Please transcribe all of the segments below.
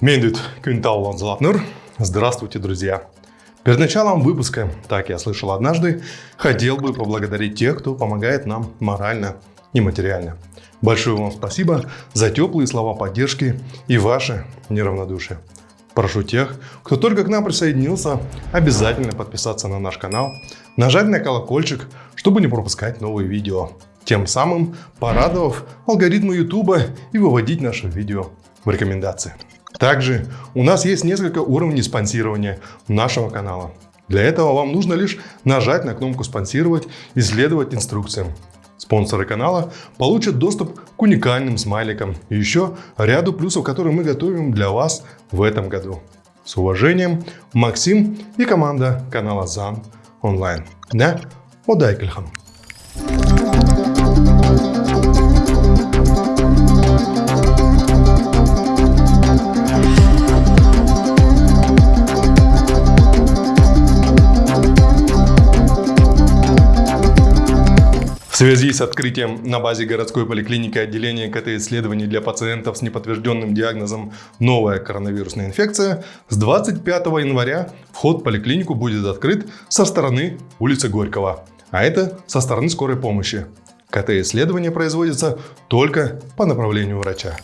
Мендит Кюнтаулан Златнер. Здравствуйте, друзья! Перед началом выпуска, так я слышал однажды, хотел бы поблагодарить тех, кто помогает нам морально и материально. Большое вам спасибо за теплые слова поддержки и ваше неравнодушие. Прошу тех, кто только к нам присоединился, обязательно подписаться на наш канал, нажать на колокольчик, чтобы не пропускать новые видео, тем самым порадовав алгоритмы YouTube и выводить наше видео в рекомендации. Также у нас есть несколько уровней спонсирования нашего канала. Для этого вам нужно лишь нажать на кнопку «Спонсировать» и следовать инструкциям. Спонсоры канала получат доступ к уникальным смайликам и еще ряду плюсов, которые мы готовим для вас в этом году. С уважением, Максим и команда канала ЗАН онлайн. Да, удайкельхам. В связи с открытием на базе городской поликлиники отделения КТ-исследований для пациентов с неподтвержденным диагнозом новая коронавирусная инфекция, с 25 января вход в поликлинику будет открыт со стороны улицы Горького, а это со стороны скорой помощи. КТ-исследование производится только по направлению врача.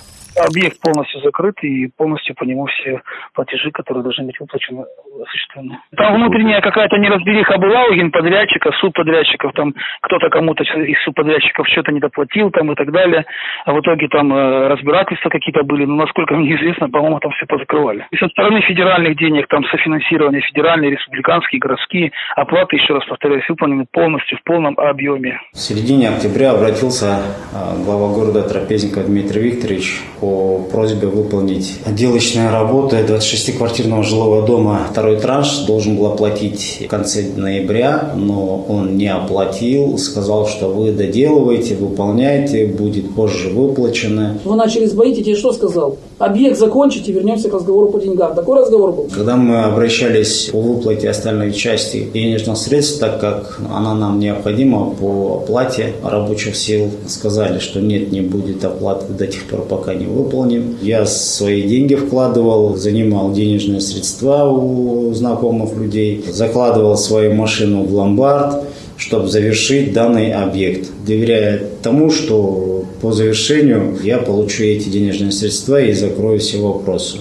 Объект полностью закрыт и полностью по нему все платежи, которые должны быть выплачены, осуществлены. Там внутренняя какая-то неразбериха была у генподрядчика, субподрядчиков, там кто-то кому-то из субподрядчиков что-то недоплатил там и так далее. А в итоге там э, разбирательства какие-то были, но насколько мне известно, по-моему, там все позакрывали. И со стороны федеральных денег, там софинансирование федеральные, республиканские, городские, оплаты, еще раз повторяюсь, выполнены полностью, в полном объеме. В середине октября обратился э, глава города Трапезников Дмитрий Викторович по просьбе выполнить отделочные работы 26-квартирного жилого дома. Второй транш должен был оплатить в конце ноября, но он не оплатил. Сказал, что вы доделываете, выполняете, будет позже выплачено. Вы начали сбоить, и тебе что сказал? Объект закончите, вернемся к разговору по деньгам. Такой разговор был? Когда мы обращались по выплате остальной части денежных средств, так как она нам необходима по оплате рабочих сил, сказали, что нет, не будет оплаты до тех пор, пока не выполним выполним. Я свои деньги вкладывал, занимал денежные средства у знакомых людей, закладывал свою машину в ломбард, чтобы завершить данный объект, доверяя тому, что по завершению я получу эти денежные средства и закрою все вопросы.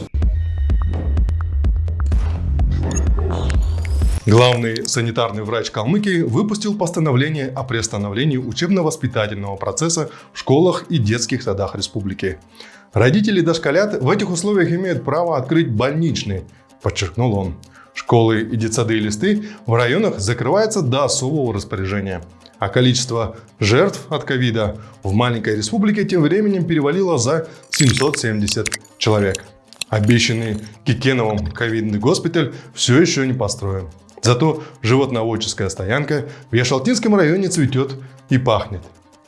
Главный санитарный врач Калмыкии выпустил постановление о приостановлении учебно-воспитательного процесса в школах и детских садах республики. Родители дошколят в этих условиях имеют право открыть больничный, подчеркнул он. Школы и детсады и листы в районах закрываются до особого распоряжения. А количество жертв от ковида в маленькой республике тем временем перевалило за 770 человек. Обещанный Кикеновым ковидный госпиталь все еще не построен. Зато животноводческая стоянка в Яшалтинском районе цветет и пахнет.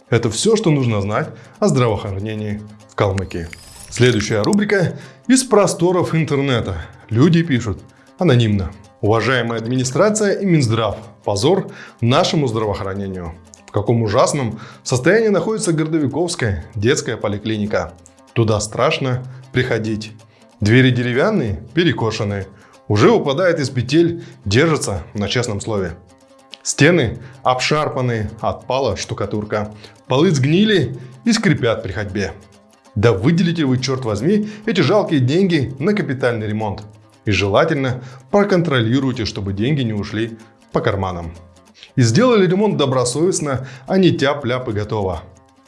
Это все, что нужно знать о здравоохранении в Калмыкии. Следующая рубрика «Из просторов интернета». Люди пишут анонимно. Уважаемая администрация и Минздрав, позор нашему здравоохранению. В каком ужасном состоянии находится Гордовиковская детская поликлиника. Туда страшно приходить. Двери деревянные, перекошенные. Уже упадает из петель, держится на честном слове. Стены обшарпанные, отпала штукатурка. Полы сгнили и скрипят при ходьбе. Да выделите вы, черт возьми, эти жалкие деньги на капитальный ремонт. И желательно проконтролируйте, чтобы деньги не ушли по карманам. И сделали ремонт добросовестно, а не тяп-ляп и готово.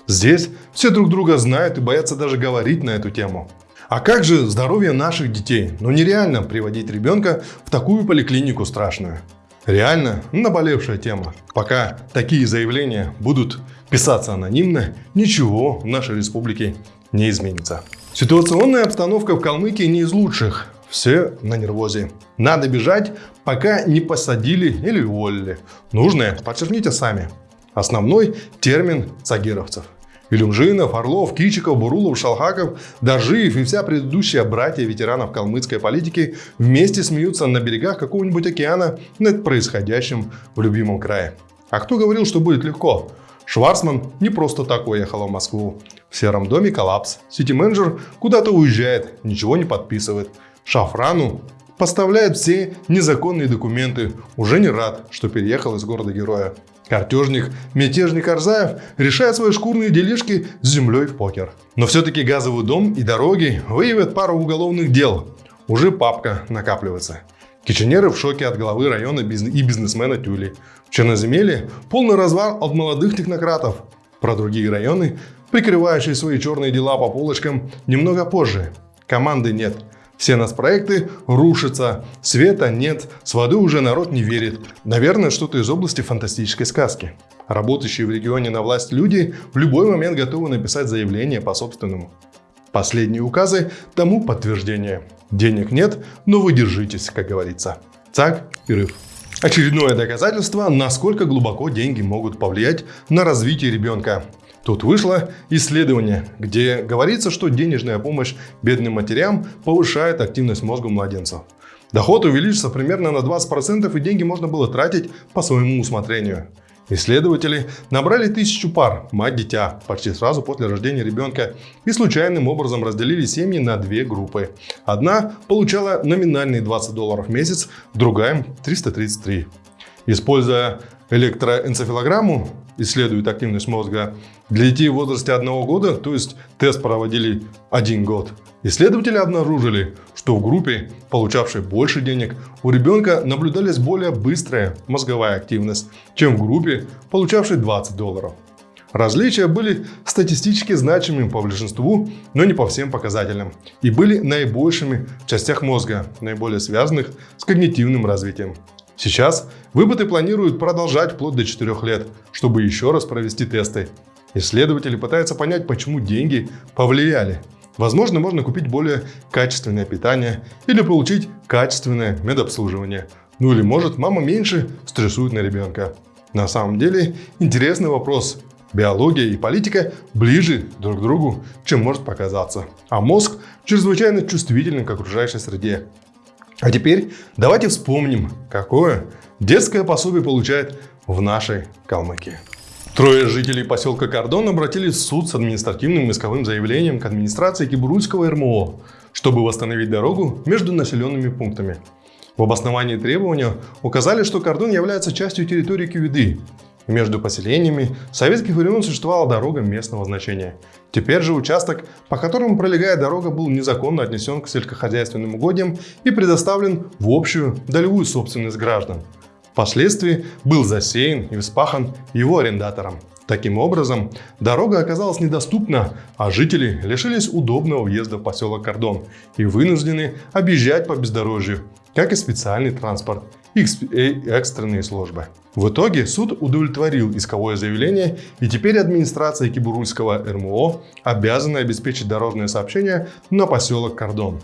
Здесь все друг друга знают и боятся даже говорить на эту тему. А как же здоровье наших детей? Ну нереально приводить ребенка в такую поликлинику страшную. Реально наболевшая тема. Пока такие заявления будут писаться анонимно, ничего в нашей республике не изменится. Ситуационная обстановка в Калмыкии не из лучших. Все на нервозе. Надо бежать, пока не посадили или уволили. Нужное подчеркните сами. Основной термин цагировцев. Илюмжинов, Орлов, Кичиков, Бурулов, Шалхаков, Дажиев и вся предыдущая братья ветеранов калмыцкой политики вместе смеются на берегах какого-нибудь океана над происходящим в любимом крае. А кто говорил, что будет легко? Шварцман не просто так уехала в Москву. В сером доме коллапс. Сити-менеджер куда-то уезжает, ничего не подписывает. Шафрану поставляет все незаконные документы. Уже не рад, что переехал из города-героя. Картежник, мятежник Арзаев решает свои шкурные делишки с землей в покер. Но все-таки газовый дом и дороги выявят пару уголовных дел. Уже папка накапливается. Киченеры в шоке от главы района и бизнесмена Тюли. В Черноземелье полный развал от молодых технократов. Про другие районы, прикрывающие свои черные дела по полочкам, немного позже. Команды нет. Все нас проекты рушатся, света нет, с водой уже народ не верит. Наверное, что-то из области фантастической сказки. Работающие в регионе на власть люди в любой момент готовы написать заявление по собственному. Последние указы тому подтверждение. Денег нет, но вы держитесь, как говорится. Так, перерыв. Очередное доказательство, насколько глубоко деньги могут повлиять на развитие ребенка. Тут вышло исследование, где говорится, что денежная помощь бедным матерям повышает активность мозга младенцев. Доход увеличится примерно на 20% и деньги можно было тратить по своему усмотрению. Исследователи набрали тысячу пар мать-дитя почти сразу после рождения ребенка и случайным образом разделили семьи на две группы. Одна получала номинальные 20 долларов в месяц, другая 333. Используя электроэнцефалограмму, исследует активность мозга, для детей в возрасте одного года, то есть тест проводили один год, исследователи обнаружили, что в группе, получавшей больше денег, у ребенка наблюдалась более быстрая мозговая активность, чем в группе, получавшей 20 долларов. Различия были статистически значимыми по большинству, но не по всем показателям, и были наибольшими в частях мозга, наиболее связанных с когнитивным развитием. Сейчас выпыты планируют продолжать вплоть до 4 лет, чтобы еще раз провести тесты. Исследователи пытаются понять, почему деньги повлияли. Возможно, можно купить более качественное питание или получить качественное медобслуживание. Ну или может мама меньше стрессует на ребенка. На самом деле интересный вопрос. Биология и политика ближе друг к другу, чем может показаться. А мозг чрезвычайно чувствителен к окружающей среде. А теперь давайте вспомним, какое детское пособие получает в нашей Калмыкии. Трое жителей поселка Кордон обратились в суд с административным исковым заявлением к администрации Кибурульского РМО, чтобы восстановить дорогу между населенными пунктами. В обосновании требования указали, что кордон является частью территории Кювиды, между поселениями советских времен существовала дорога местного значения. Теперь же участок, по которому пролегает дорога, был незаконно отнесен к сельскохозяйственным угодьям и предоставлен в общую долевую собственность граждан. Впоследствии был засеян и вспахан его арендатором. Таким образом, дорога оказалась недоступна, а жители лишились удобного въезда в поселок Кордон и вынуждены объезжать по бездорожью, как и специальный транспорт экстренные службы. В итоге суд удовлетворил исковое заявление, и теперь администрация Кибурульского РМО обязана обеспечить дорожное сообщение на поселок Кордон.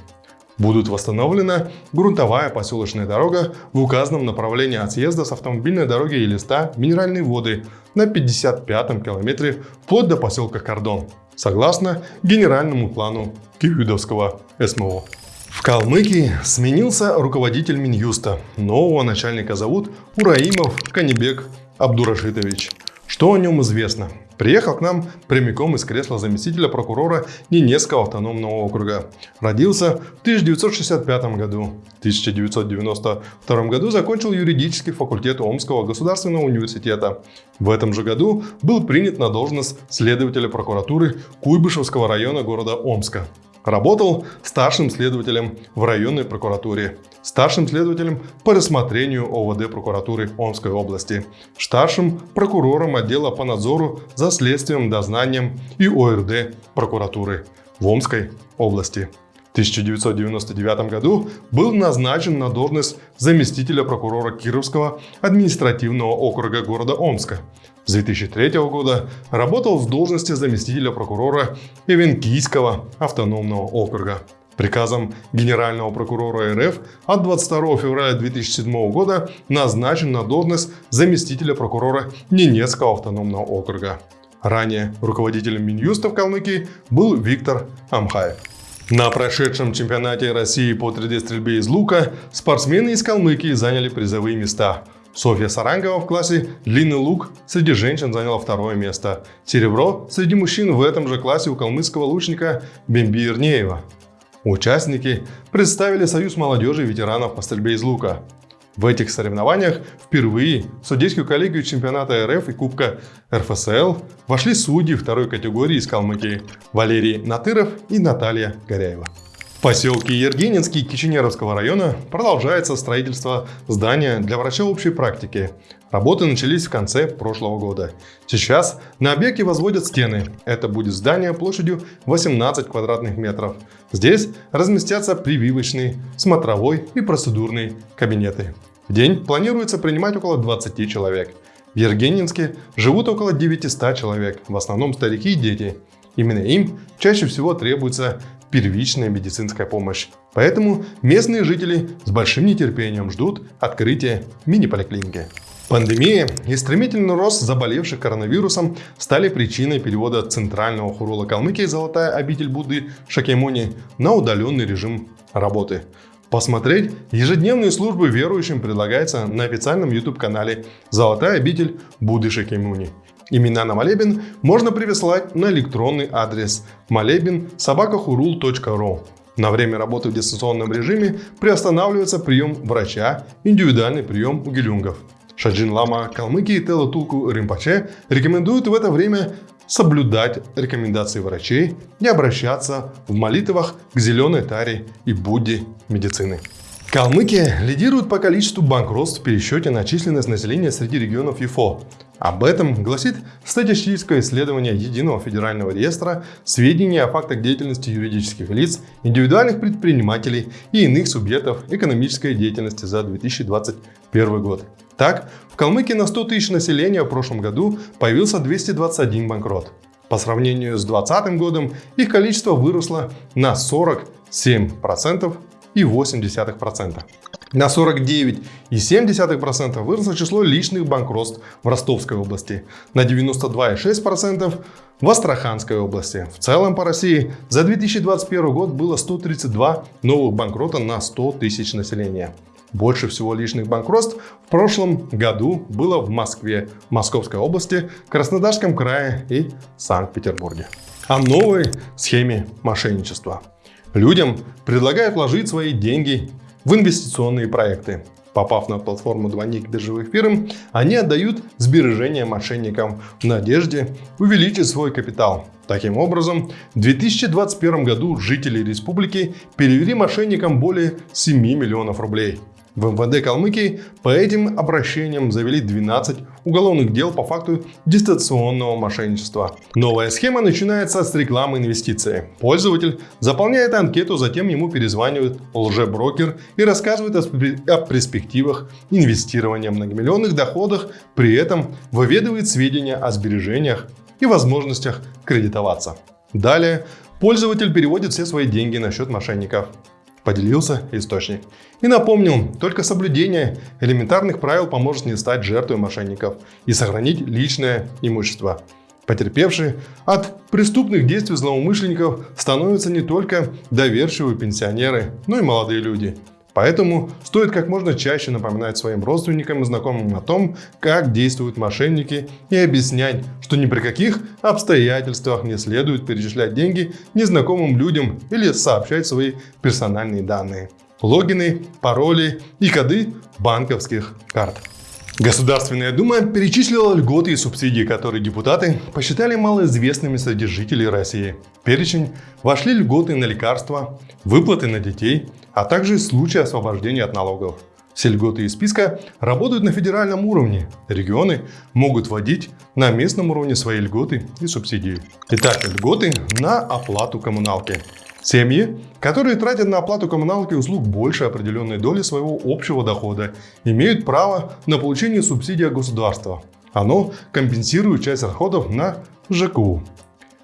Будут восстановлена грунтовая поселочная дорога в указанном направлении от съезда с автомобильной дороги и листа минеральные воды на 55-м километре вплоть до поселка Кордон, согласно генеральному плану Киевидовского СМО. В Калмыкии сменился руководитель Минюста. Нового начальника зовут Ураимов Канибек Абдурашитович. Что о нем известно? Приехал к нам прямиком из кресла заместителя прокурора Ненецкого автономного округа. Родился в 1965 году. В 1992 году закончил юридический факультет Омского государственного университета. В этом же году был принят на должность следователя прокуратуры Куйбышевского района города Омска. Работал старшим следователем в районной прокуратуре, старшим следователем по рассмотрению ОВД прокуратуры Омской области, старшим прокурором отдела по надзору за следствием, дознанием и ОРД прокуратуры в Омской области. В 1999 году был назначен на должность заместителя прокурора Кировского административного округа города Омска. С 2003 года работал в должности заместителя прокурора Эвенкийского автономного округа. Приказом Генерального прокурора РФ от 22 февраля 2007 года назначен на должность заместителя прокурора Ненецкого автономного округа. Ранее руководителем Минюста в Калмыкии был Виктор Амхаев. На прошедшем чемпионате России по 3D-стрельбе из лука спортсмены из Калмыкии заняли призовые места. Софья Сарангова в классе «Длинный лук» среди женщин заняла второе место. Серебро среди мужчин в этом же классе у калмыцкого лучника Бемби Ирнеева. Участники представили Союз молодежи и ветеранов по стрельбе из лука. В этих соревнованиях впервые в судейскую коллегию чемпионата РФ и Кубка РФСЛ вошли судьи второй категории из Калмыкии Валерий Натыров и Наталья Горяева. В поселке Ергенинский Киченеровского района продолжается строительство здания для врача общей практики. Работы начались в конце прошлого года. Сейчас на объекте возводят стены. Это будет здание площадью 18 квадратных метров. Здесь разместятся прививочный, смотровой и процедурные кабинеты. В день планируется принимать около 20 человек. В Ергенинске живут около 900 человек, в основном старики и дети. Именно им чаще всего требуется первичная медицинская помощь. Поэтому местные жители с большим нетерпением ждут открытия мини-поликлиники. Пандемия и стремительный рост заболевших коронавирусом стали причиной перевода центрального хурола Калмыкии «Золотая обитель Будды» Шакемуни на удаленный режим работы. Посмотреть ежедневные службы верующим предлагается на официальном YouTube-канале «Золотая обитель Будды Шакемуни». Имена на молебен можно прислать на электронный адрес молебен собакахурул.ру. На время работы в дистанционном режиме приостанавливается прием врача, индивидуальный прием у гелюнгов. Шаджин Лама Калмыкии Тела Тулку Римпаче рекомендует в это время соблюдать рекомендации врачей и обращаться в молитвах к зеленой таре и Будде медицины. Калмыкия лидирует по количеству банкротств в пересчете на численность населения среди регионов ЮФО. Об этом гласит статистическое исследование Единого федерального реестра сведений о фактах деятельности юридических лиц, индивидуальных предпринимателей и иных субъектов экономической деятельности за 2021 год. Так, в Калмыкии на 100 тысяч населения в прошлом году появился 221 банкрот. По сравнению с 2020 годом их количество выросло на 47% и 0,8%. На 49,7% выросло число личных банкротств в Ростовской области, на 92,6% в Астраханской области. В целом по России за 2021 год было 132 новых банкрота на 100 тысяч населения. Больше всего личных банкротств в прошлом году было в Москве, Московской области, Краснодарском крае и Санкт-Петербурге. О новой схеме мошенничества. Людям предлагают вложить свои деньги в инвестиционные проекты. Попав на платформу двойник биржевых фирм, они отдают сбережения мошенникам в надежде увеличить свой капитал. Таким образом, в 2021 году жители республики перевели мошенникам более 7 миллионов рублей. В МВД Калмыкии по этим обращениям завели 12 уголовных дел по факту дистанционного мошенничества. Новая схема начинается с рекламы инвестиции. Пользователь заполняет анкету, затем ему перезванивает лжеброкер и рассказывает о перспективах инвестирования в многомиллионных доходах, при этом выведывает сведения о сбережениях и возможностях кредитоваться. Далее пользователь переводит все свои деньги на счет мошенников поделился источник. И напомнил, только соблюдение элементарных правил поможет не стать жертвой мошенников и сохранить личное имущество. Потерпевшие от преступных действий злоумышленников становятся не только доверчивые пенсионеры, но и молодые люди – Поэтому стоит как можно чаще напоминать своим родственникам и знакомым о том, как действуют мошенники и объяснять, что ни при каких обстоятельствах не следует перечислять деньги незнакомым людям или сообщать свои персональные данные, логины, пароли и коды банковских карт. Государственная Дума перечислила льготы и субсидии, которые депутаты посчитали малоизвестными среди жителей России. В перечень вошли льготы на лекарства, выплаты на детей, а также случаи освобождения от налогов. Все льготы из списка работают на федеральном уровне. Регионы могут вводить на местном уровне свои льготы и субсидии. Итак, льготы на оплату коммуналки. Семьи, которые тратят на оплату коммуналки услуг больше определенной доли своего общего дохода, имеют право на получение субсидии от государства. Оно компенсирует часть расходов на ЖКУ.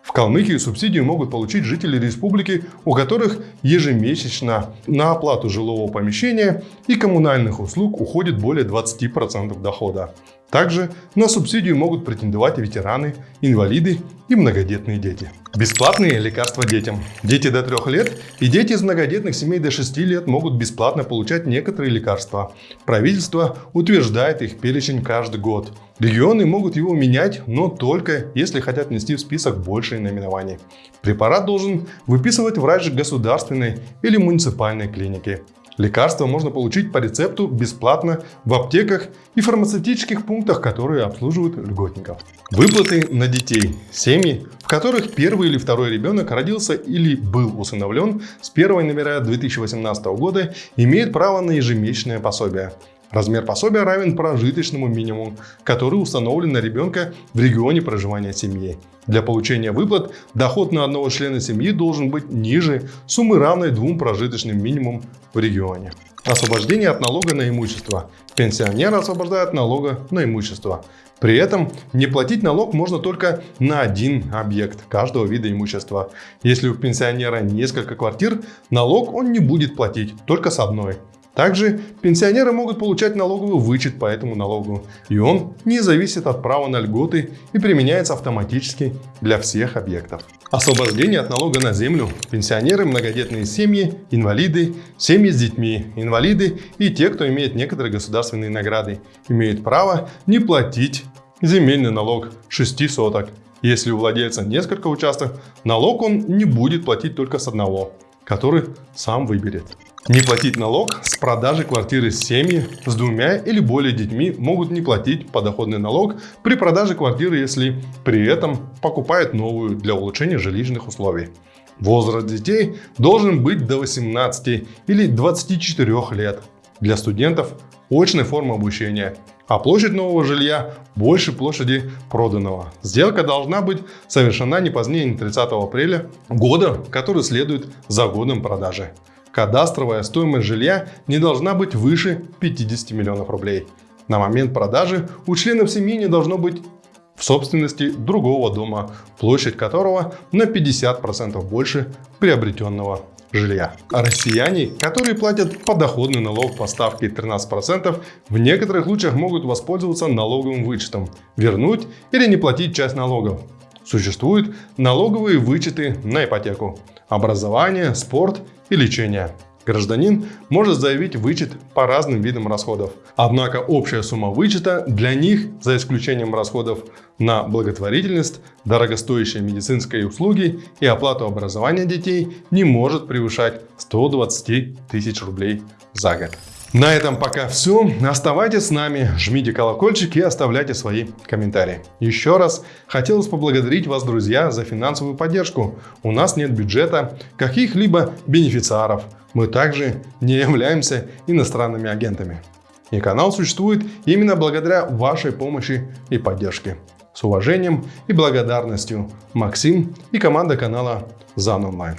В Калмыкии субсидию могут получить жители республики, у которых ежемесячно на оплату жилого помещения и коммунальных услуг уходит более 20% дохода. Также на субсидию могут претендовать ветераны, инвалиды и многодетные дети. Бесплатные лекарства детям. Дети до 3 лет и дети из многодетных семей до 6 лет могут бесплатно получать некоторые лекарства. Правительство утверждает их перечень каждый год. Регионы могут его менять, но только если хотят внести в список большие наименований. Препарат должен выписывать врач государственной или муниципальной клиники. Лекарства можно получить по рецепту бесплатно в аптеках и фармацевтических пунктах, которые обслуживают льготников. Выплаты на детей. Семьи, в которых первый или второй ребенок родился или был усыновлен с 1 января 2018 года, имеют право на ежемесячное пособие. Размер пособия равен прожиточному минимуму, который установлен на ребенка в регионе проживания семьи. Для получения выплат доход на одного члена семьи должен быть ниже суммы, равной двум прожиточным минимумам в регионе. Освобождение от налога на имущество. Пенсионера освобождают от налога на имущество. При этом не платить налог можно только на один объект каждого вида имущества. Если у пенсионера несколько квартир, налог он не будет платить только с одной. Также пенсионеры могут получать налоговый вычет по этому налогу, и он не зависит от права на льготы и применяется автоматически для всех объектов. Освобождение от налога на землю. Пенсионеры, многодетные семьи, инвалиды, семьи с детьми, инвалиды и те, кто имеет некоторые государственные награды, имеют право не платить земельный налог 6 соток. Если у владельца несколько участков, налог он не будет платить только с одного, который сам выберет. Не платить налог с продажи квартиры семьи с двумя или более детьми могут не платить подоходный налог при продаже квартиры, если при этом покупают новую для улучшения жилищных условий. Возраст детей должен быть до 18 или 24 лет. Для студентов очная форма обучения, а площадь нового жилья больше площади проданного. Сделка должна быть совершена не позднее 30 апреля года, который следует за годом продажи кадастровая стоимость жилья не должна быть выше 50 миллионов рублей. На момент продажи у членов семьи не должно быть в собственности другого дома, площадь которого на 50% больше приобретенного жилья. А россияне, которые платят подоходный налог по ставке 13%, в некоторых случаях могут воспользоваться налоговым вычетом, вернуть или не платить часть налогов. Существуют налоговые вычеты на ипотеку, образование, спорт и лечение. Гражданин может заявить вычет по разным видам расходов. Однако общая сумма вычета для них, за исключением расходов на благотворительность, дорогостоящие медицинские услуги и оплату образования детей, не может превышать 120 тысяч рублей за год. На этом пока все. Оставайтесь с нами, жмите колокольчик и оставляйте свои комментарии. Еще раз хотелось поблагодарить вас, друзья, за финансовую поддержку. У нас нет бюджета, каких-либо бенефициаров. Мы также не являемся иностранными агентами. И канал существует именно благодаря вашей помощи и поддержке. С уважением и благодарностью Максим и команда канала ЗАН Онлайн.